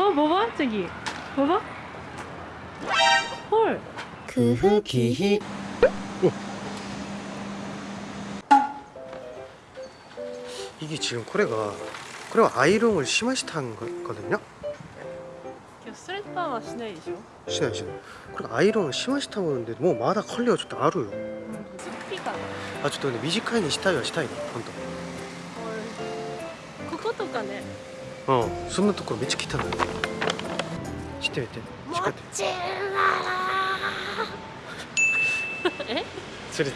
어 봐봐 저기 봐봐 헐 크흐키히 이게 지금 코레가 코레가 아이롱을 심하시타는 거거든요? 今日ストレッパーはしないでしょ 신아요 신아 코레가 아이롱을 심하시타고 오는데 뭐 마다 컬리가 좀 아루요 ズッピーかな 아ちょっとね短いにしたいはしたいの本こことかね当 うん。そんなところめっちゃ汚い。してみて。しっかりちえ？それえ？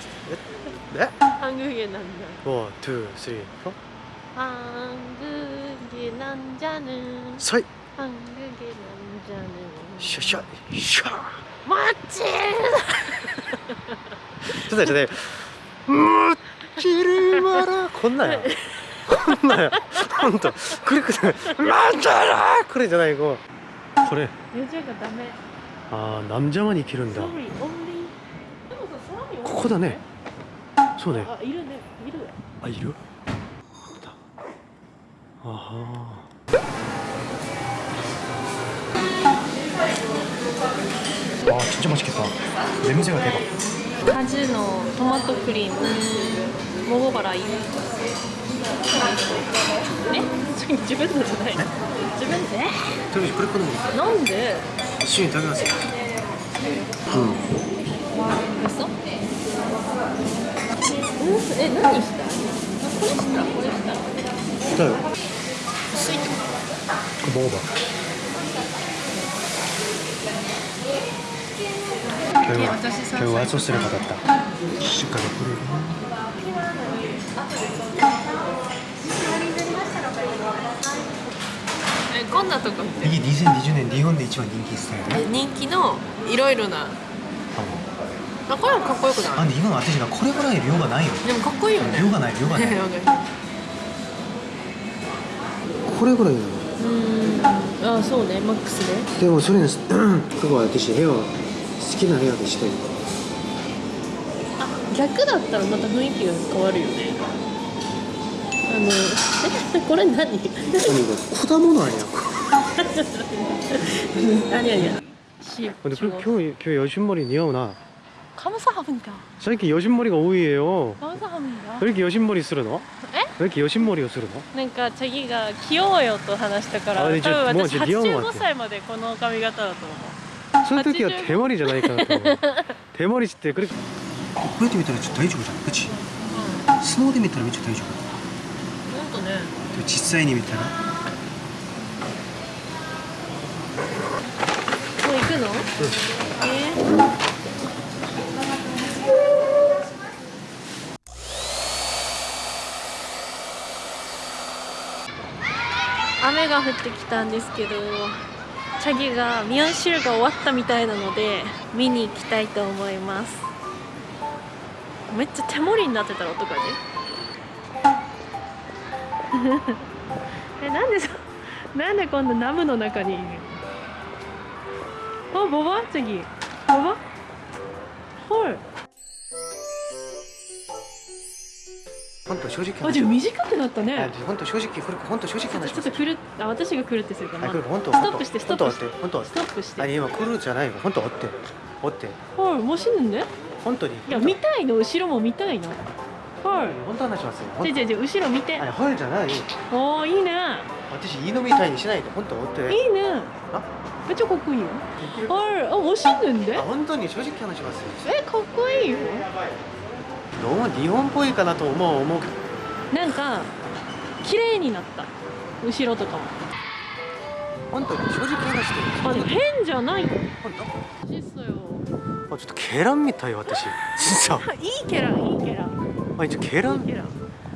え？ハングゲなんだワン、ツー、スリー、フォーハングゲなんじゃぬさいハングゲなんじゃぬシャシャシャもちちょっと待ってうーチルマラこんなんや 혼나요 네, 혼자. 그랬거든 맞아라! 그러잖아 이거. 그래. 여자가 남의 아 남자만 이 기른다 코다네 손에. 아 이러네 이러 아 이러? 아프다. 아하. 와 진짜 맛있겠다. 냄새가 대박. 카즈노 토마토 크림. 桃原優えそ自分のじゃない自分でとりあえずこれ好みすなん。で一緒に食べますようん。嘘え、何したこれしたこれしたよ薄いことボー今日は今日は調子が良かった。しっかり来れるえこんなとこって？2020年日本で一番人気スタイル人気のいろいろな。あこれもかっこよくない？あで今の私がこれぐらい量がないよ。でもかっこいいよね。量がない量がない。これぐらいだよ。うん。ああそうね。マックスででもそれにここは私部屋好きな部屋でしたいあ逆だったらまた雰囲気が変わるよねあのえこれ何何が果物아니야 何や시 근데 그 교, 교 여신머리 니아오나 감사합니다最近 여신머리가 오이에요 감사합니다 왜 이렇게 여신머리 쓰르노? 에? 왜 이렇게 여신머리をするの?なんかチャギが着ようよと話したから多分あじゃあもう私じゃあ似合うわって85歳までこの髪型だと思う その時は手まりじゃないかなと思う。手まりってこれ。こうやって見たらちょっと大丈夫じゃん。うち。スノーで見たらめっちゃ大丈夫ほんとね。でも実際に見たら。もう行くの？えー。雨が降ってきたんですけどチャギがミヨンシルが終わったみたいなので見に行きたいと思います。めっちゃ手盛りになってたら音がねえなんでそなんで今度ナムの中にいるあボバ？チャギボバ？ほい本当正直あじゃあ短くなったね。本当正直これ本当正直ちょっと話します。ちょっとくるあ私がくるってするかな。あこれ本当ストップしてストップ本して当本当ストップして。あ今来るじゃないよ本当追って追ってはいもう死ぬんでい本当にや見たいの後ろも見たいのはい本当話しますよじゃじゃじゃ後ろ見てあはいじゃないおーいいね私いいのみたいにしないで本当追っていいねあめっちゃかっこいいよはいあもう死ぬんであ本当に正直話しますよえかっこいいよどうも日本っぽいかなと思う思うなんか綺麗になった。後ろとかも。本当に正直話してあでも変じゃない本当小さよ。あちょっとケランみたい私。진짜 いいキャラいいキャラあ一応ケラン？いいキャラ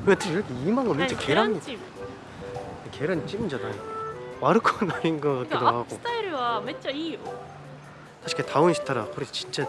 私今のめっちゃケラン。ケランチーム。じゃない。悪くはないんだけど。アップスタイルはめっちゃいいよ。確かにダウンしたらこれちっちゃ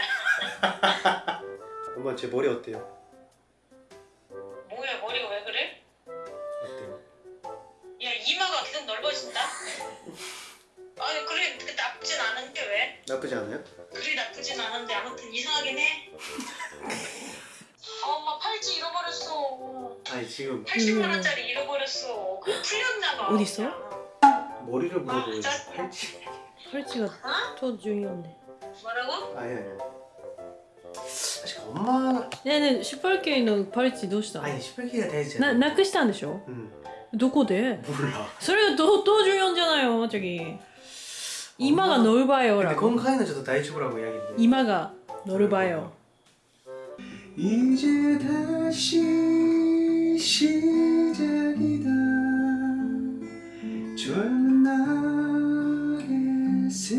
엄마 제 머리 어때요? 뭐야 머리가 왜 그래? 어때요? 야 이마가 계속 넓어진다. 아니 그래 그 나쁘진 않은데 왜? 나쁘지 않아요? 그리 나쁘진 않은데 아무튼 이상하긴 해. 아 엄마 팔찌 잃어버렸어. 아니 지금 80만 원짜리 잃어버렸어. 그거 풀렸나 봐. 어디 있어? 머리를 물어보고 아, 짜- 팔찌 팔찌가 어? 또 중요한데. 뭐라고? 아니 아니 사실 엄마 ねえねえ、シュパルケイのパルチどうしたの 아니 18기가 되지 な、 않아 なくしたんでしょ 응 どこで 몰라 それがどどう重要じゃないよ、저기今が乗る場よ、 근데 ら。 건카이는 저도 다이초라고 이야기인데 今が乗る場よ。 이제 다시 시작이다 젊은 날의 새